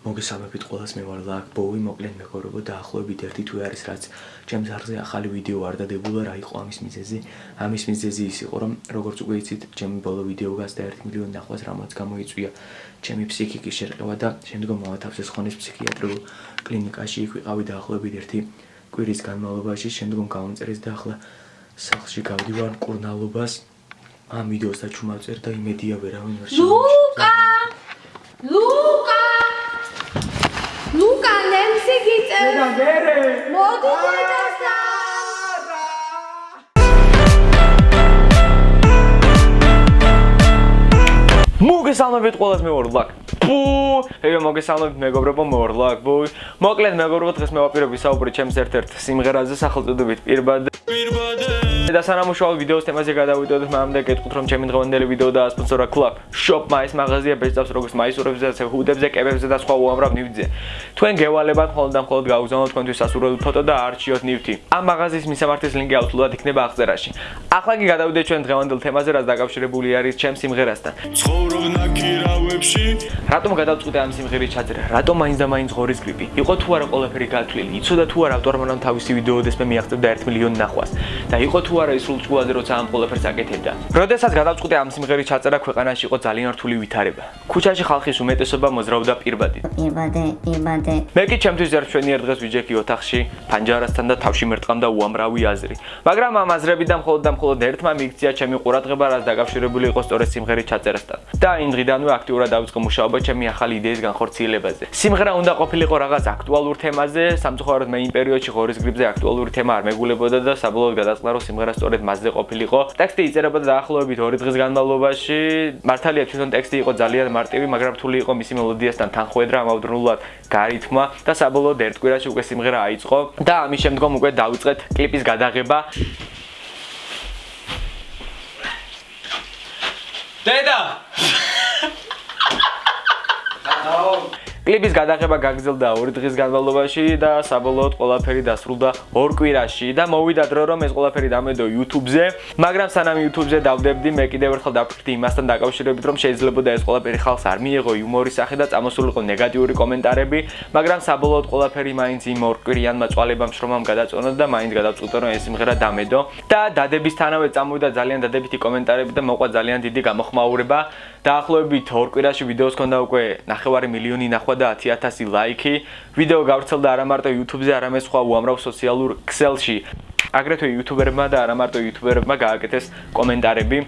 მოგესალმებით ყველას მე ვარ ლაკ ბოუი მოკლედ მეგობრებო დაახლოებით ერთი თვე არის რაც ჩემს არხზე ახალი ვიდეო არ დადებულა რა იყო ამის მიზეზი? ამის მიზეზი ის იყო რომ როგორც უკვე იცით ჩემი ბოლო ვიდეო გასდა 1 მილიონი ნახვას რამაც გამოიწვია ჩემი ფსიქიკის შერყევა და შემდგომ მოვათავსეს ხონის ფსიქიატრიულ კლინიკაში იქ ვიყავი დაახლოებით ერთი კვირის განმავლობაში შემდგომ გამომწერეს და ახლა სახლში გავდივარ კურნალობას. ამ ვიდეოს დაჩუმავწერ და იმედია ვერავინ ვერ შემოჩნდა ნემსი გიწევს და მერე მოდი დედასა მოგესალმებით ყველას მე ვარ ლაკ ბუ. ეე მოგესალმებით მეგობრებო მე ვარ ლაკ ბუ. მოკლედ მეგობრებო დღეს მე ვაპირებ ვისაუბრე ჩემს ერთ-ერთ სიმღერაზე სახელწოდებით პირბადე პირბადე და სანამ უშუალო ვიდეოს თემაზე გადავიდოდეთ, მანამდე გეტყვით რომ ჩემი დღევანდელი ვიდეო დაასპონსორა Club Shop Mais მაღაზია ბეჭდავს როგორც მაისურებზე, ასე ჰუდებზე, კებებზე და სხვა უამრავ ნივთზე. თქვენ გევალებათ მხოლოდ და მხოლოდ გაუგზავნოთ თქვენთვის სასურველი ფოტო და არჩიოთ ნივთი. ამ მაღაზიის მისამართის ლინკი აუცილებლად იქნება აღწერაში. ახლა კი გადავიდეთ ჩვენ დღევანდელ თემაზე, რაც დაკავშირებული არის ჩემ სიმღერასთან. ცხოვრობ ნაკირავებში. რატომ გადავწყვიტე ამ სიმღერის ჩაწერა? რატომ მაინც და მაინც ღორის გრიპი? იყო თუ არა ყველაფერი გათვლილი? იცოდა თუ არა ავტორმა რომ თავისი ვიდეო დესმე მიაღწევდა 1 მილიონი ნახვას? და იყო თუ არა ის სულწუაზე როცა ამ ყველაფერს აკეთებდა. როდესაც გადავწყვიტე ამ სიმღერის ჩაწერა ქვეყანაში იყო ძალიან რთული ვითარება. ქუჩაში ხალხის უმეტესობა მოძრაობდა პირბადით. პირბადე, პირბადე. მე კი ჩემთვის ერთშვენიერ დღეს ვიჯექი ოთახში, პანჯარასთან და თავში მერტყამდა უამრავი აზრი. მაგრამ ამ აზრებიდან მხოლოდ და მხოლოდ ერთმა მიიქცია ჩემი ყურადღება, რაც დაკავშირებული იყო სწორედ სიმღერის ჩაწერასთან. და იმ დღიდანვე აქტიურად დავიწყე მუშაობა ჩემი ახალი იდეის განხორციელებაზე. სიმღერა უნდა ყოფილიყო რაღაც აქტუალურ თემაზე, სამწუხაროდ მე იმ პერიოდში ღორის გრიპზე აქტუალური თემა არ მეგულებოდა და საბოლოოდ გადაწყდა რომ სიმღერა სწორედ მასზე ყოფილიყო. ტექსტი იწერებოდა დაახლოებით 2 დღის განმავლობაში. მართალია თვითონ ტექსტი იყო ძალიან მარტივი, მაგრამ რთული იყო მისი მელოდიასთან თანხვედრა, ამავდროულად გარითმა და საბოლოოდ ერთ კვირაში უკვე სიმღერა აიწყო და ამის შემდგომ უკვე დავიწყეთ კლიპის გადაღება. დედა! კლიპის გადაღება გაგრძელდა 2 დღის განმავლობაში და საბოლოოდ ყველაფერი დასრულდა 2 კვირაში და მოვიდა დრო რომ ეს ყველაფერი დამედო YouTube-ზე, მაგრამ სანამ YouTube-ზე დავდებდი, მე კიდევ ერთხელ დაფიქრდი იმასთან დაკავშირებით, რომ შეიძლებოდა ეს ყველაფერი ხალხს არ მიიღო იუმორის სახე და წამოსულიყო ნეგატიური კომენტარები, მაგრამ საბოლოოდ ყველაფერი მაინც იმ 2 კვირიანმა წვალებამ შრომამ გადაწონა და მაინც გადავწყვიტე რომ ეს სიმღერა დამედო. და დადებისთანავე წამოვიდა ძალიან დადებითი კომენტარები და მოყვა ძალიან დიდი გამოხმაურება. დაახლოებით 2 კვირაში ვიდეოს ქონდა უკვე 9 მილიონი ნახვა და 10000 ლაიქი. ვიდეო გავრცელდა არა მარტო YouTube-ზე, არამედ სხვა უამრავ სოციალურ ქსელში. აგრეთვე YouTuber-მა და არა მარტო YouTuber-მა გააკეთეს კომენტარები.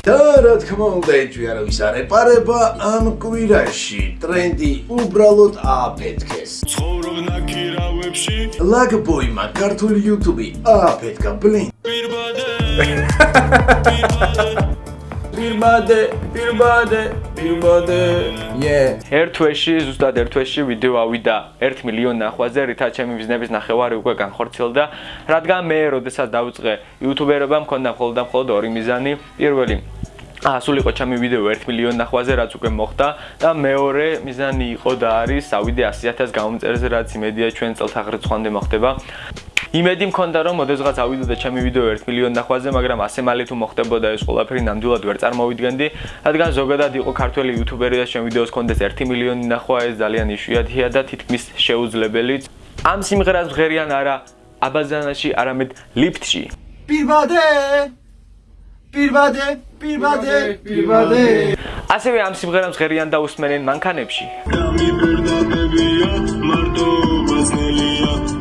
და რა თქმა უნდა, ეჭვი არავის არ ეპარება ამ კვირაში. ტრენდი უბრალოდ ააფეთქეს. ცხოვრობ ნაკირავებში. ლაგბოიმა ქართული YouTube-ი ააფეთქა ბლინ. პირბადე. პირბადე. პირბადე, პირბადე, პირბადე. Yeah. ერთ თვეში, ზუსტად ერთ თვეში ვიდეო ავიდა 1 მილიონ ნახვაზე, რითაც ჩემი ბიზნესის ნახევარი უკვე განხორციელდა, რადგან მე, როდესაც დავიწყე იუთუბერობა, მქონდა მხოლოდ და მხოლოდ ორი მიზანი. პირველი ასულიყო ჩემი ვიდეო 1 მილიონ ნახვაზე, რაც უკვე მოხდა და მეორე მიზანი იყო და არის ავიდე 100000 გამომწერზე, რაც იმედია ჩვენ წელთაღრიცხვამდე მოხდება. იმედი მქონდა რომ მოდესღაც ავიდოდა ჩემი ვიდეო 1 მილიონ ნახვაზე, მაგრამ ასე მალე თუ მოხდებოდა ეს ყველაფერი ნამდვილად ვერ წარმოვიდგენდი, რადგან ზოგადად იყო ქართველი იუთუბერი და ჩემ ვიდეოს კონდეს 1 მილიონი ნახვა, ეს ძალიან იშვიათია და თითქმის შეუძლებელიც. ამ სიმღერას ღერიან არა აბაზანაში, არამედ ლიფტში. პირბადე პირბადე პირბადე პირბადე ასევე ამ სიმღერას ღერიან და უსმენენ მანქანებში.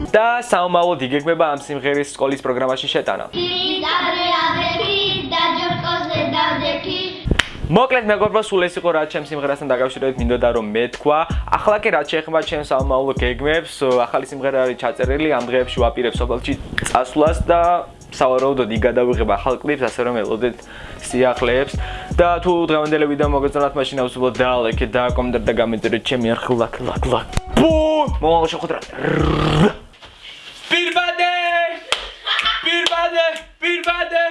და საომალოდ იგეგმება ამ სიმღერის სკოლის პროგრამაში შეტანა. მოკლედ მეგობრებო, სულ ეს იყო რაც ჩემ სიმღერასთან დაკავშირებით მინდოდა რომ მეთქვა. ახლა კი რაც შეეხება ჩემ საომალო გეგმებს, ახალი სიმღერა არის ჩაწერილი, ამ დღეებში ვაპირებ სოფელში წასვლას და სავარაუდოდ იგი გადავიღება ახალ კლიპს, ასე რომ ელოდეთ სიახლეებს და თუ დღევანდელი ვიდეო მოგეწონათ, მაშინ აუცილებლად დალაიქეთ, დააკომენტეთ და გამეწერეთ ჩემი არხი ლაკ ლაკ ლაკ. ბუმ! მომავალ შეხვედრაზე. პირბადე! პირბადე! პირბადე!